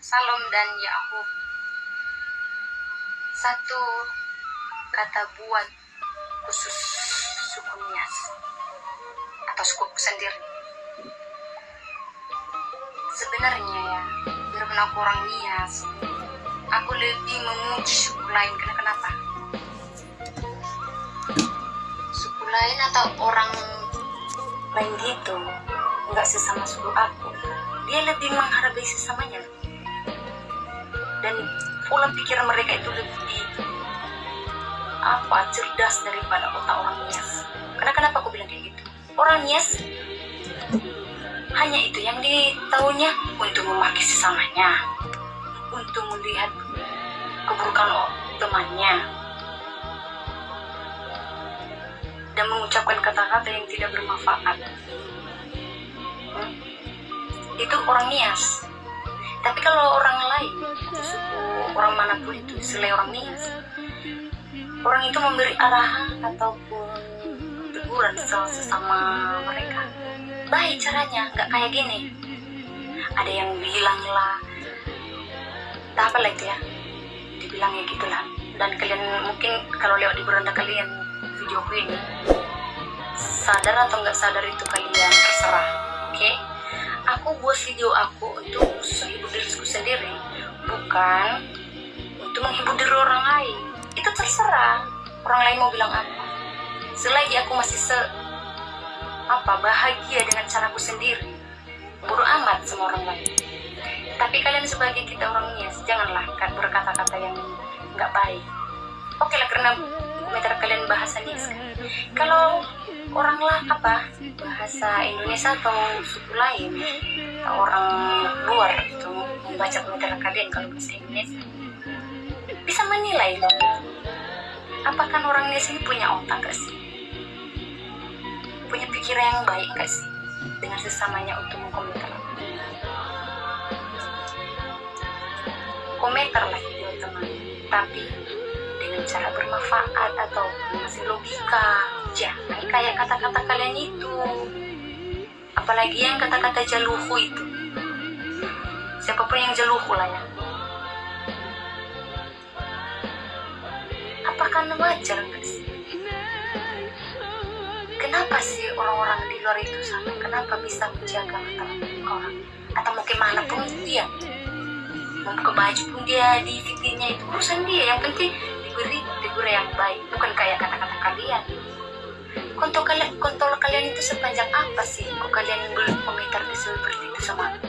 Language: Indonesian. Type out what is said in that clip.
Salom dan Yakub. Satu kata buat khusus suku Nias atau suku sendiri. Sebenarnya ya, biar aku orang Nias, aku lebih memuji suku lain. Karena kenapa? Suku lain atau orang lain gitu, nggak sesama suku aku. Dia lebih menghargai sesamanya dan pola pikir mereka itu lebih apa cerdas daripada otak orang Nias. Karena kenapa aku bilang kayak gitu? Orang Nias hanya itu yang ditahunya untuk memaki sesamanya, untuk melihat keburukan temannya, dan mengucapkan kata-kata yang tidak bermanfaat. Hmm? Itu orang Nias. Tapi kalau orang lain, suku orang mana pun itu, selain orang Nias, orang itu memberi arahan ataupun teguran sesama mereka. Baik caranya, nggak kayak gini. Ada yang bilang lah, tak apa lah itu ya, gitulah. Dan kalian mungkin kalau lewat di beranda kalian videoku ini, sadar atau nggak sadar itu kalian terserah, oke? Okay? aku buat video aku untuk sendiri bukan untuk menghibur diri orang lain. Itu terserah orang lain mau bilang apa. Selagi aku masih se apa bahagia dengan caraku sendiri bodoh amat sama orang lain. Tapi kalian sebagai kita orang Nias janganlah berkata-kata yang nggak baik. Oke lah karena komentar kalian bahasa Nias kan. Kalau orang lah apa bahasa Indonesia atau suku lain orang luar membaca komentar kalian kalau bahasa Indonesia bisa menilai loh apakah orang ini punya otak gak sih? Punya pikiran yang baik gak sih? Dengan sesamanya untuk mengkomentar. Komentar lah video teman tapi dengan cara bermanfaat atau masih logika jangan kayak kata-kata kalian itu. Apalagi yang kata-kata jaluhu itu siapa pun yang jaluhu lah ya apakah wajar sih kenapa sih orang-orang di luar itu sama? Kenapa bisa menjaga mata orang? Atau mungkin mana pun dia. Mau ke baju pun dia di fitirnya itu. Urusan dia yang penting diberi diberi yang baik. Bukan kayak kata-kata kalian. Kontol kalian kontol kalian itu sepanjang apa sih? Kok kalian berkomentar seperti itu sama